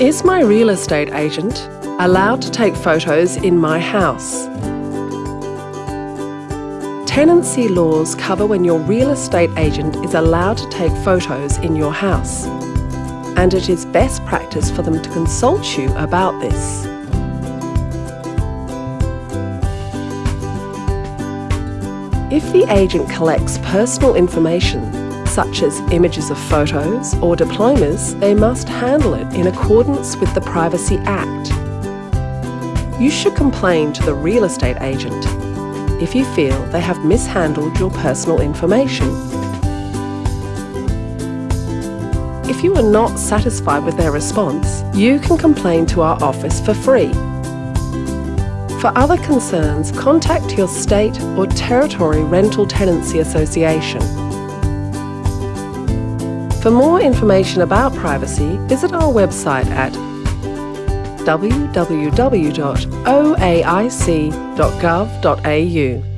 Is my real estate agent allowed to take photos in my house? Tenancy laws cover when your real estate agent is allowed to take photos in your house, and it is best practice for them to consult you about this. If the agent collects personal information, such as images of photos or diplomas, they must handle it in accordance with the Privacy Act. You should complain to the real estate agent if you feel they have mishandled your personal information. If you are not satisfied with their response, you can complain to our office for free. For other concerns, contact your state or territory rental tenancy association. For more information about privacy, visit our website at www.oaic.gov.au.